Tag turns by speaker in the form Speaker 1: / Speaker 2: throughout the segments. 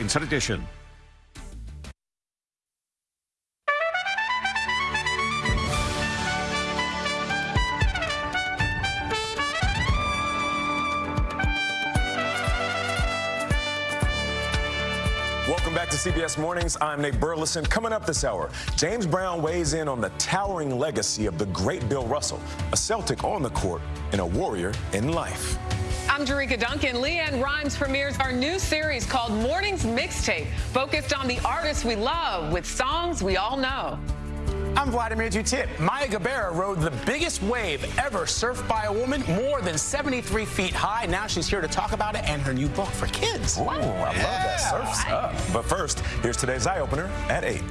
Speaker 1: Inside Edition.
Speaker 2: Welcome back to CBS Mornings. I'm Nate Burleson. Coming up this hour, James Brown weighs in on the towering legacy of the great Bill Russell, a Celtic on the court and a warrior in life.
Speaker 3: I'm Jericka Duncan. LeAnn Rimes premieres our new series called Mornings Mixtape, focused on the artists we love with songs we all know.
Speaker 4: I'm Vladimir Duthiers. Maya Gabeira rode the biggest wave ever surfed by a woman, more than 73 feet high. Now she's here to talk about it and her new book for kids.
Speaker 2: Ooh, I yeah. love that. Surf's up. But first, here's today's eye opener at 8.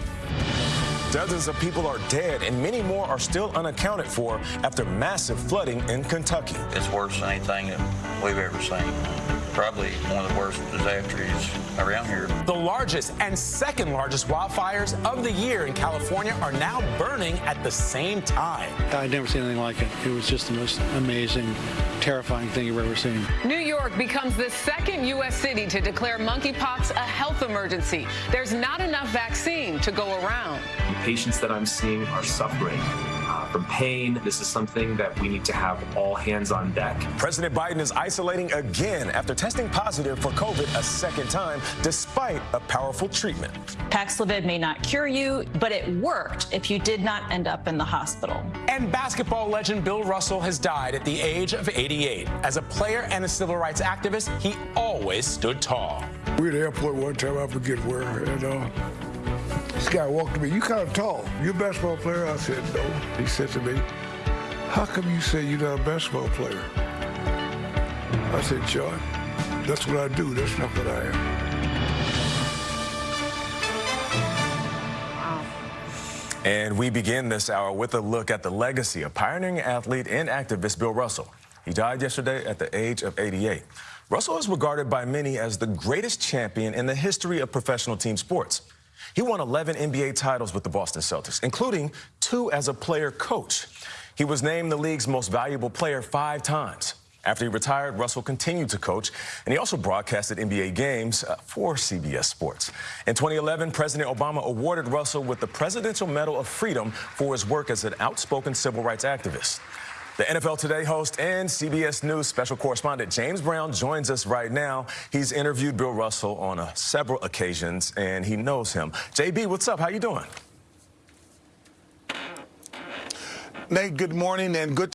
Speaker 2: Dozens of people are dead and many more are still unaccounted for after massive flooding in Kentucky.
Speaker 5: It's worse than anything that we've ever seen probably one of the worst disasters around here.
Speaker 4: The largest and second largest wildfires of the year in California are now burning at the same time.
Speaker 6: I'd never seen anything like it. It was just the most amazing, terrifying thing you've ever seen.
Speaker 3: New York becomes the second U.S. city to declare monkeypox a health emergency. There's not enough vaccine to go around.
Speaker 7: The patients that I'm seeing are suffering from pain. This is something that we need to have all hands on deck.
Speaker 2: President Biden is isolating again after testing positive for COVID a second time, despite a powerful treatment.
Speaker 8: Paxlovid may not cure you, but it worked if you did not end up in the hospital.
Speaker 4: And basketball legend Bill Russell has died at the age of 88. As a player and a civil rights activist, he always stood tall.
Speaker 9: We were at the airport one time, I forget where, and uh, this guy walked to me, you kind of tall. You a basketball player? I said, no. He said to me, how come you say you're not a basketball player? I said, John, that's what I do. That's not what I am.
Speaker 2: And we begin this hour with a look at the legacy of pioneering athlete and activist Bill Russell. He died yesterday at the age of 88. Russell is regarded by many as the greatest champion in the history of professional team sports. He won 11 NBA titles with the Boston Celtics, including two as a player coach. He was named the league's most valuable player five times. After he retired, Russell continued to coach, and he also broadcasted NBA games uh, for CBS Sports. In 2011, President Obama awarded Russell with the Presidential Medal of Freedom for his work as an outspoken civil rights activist. The NFL Today host and CBS News special correspondent James Brown joins us right now. He's interviewed Bill Russell on uh, several occasions, and he knows him. JB, what's up? How you doing?
Speaker 10: Nate, good morning and good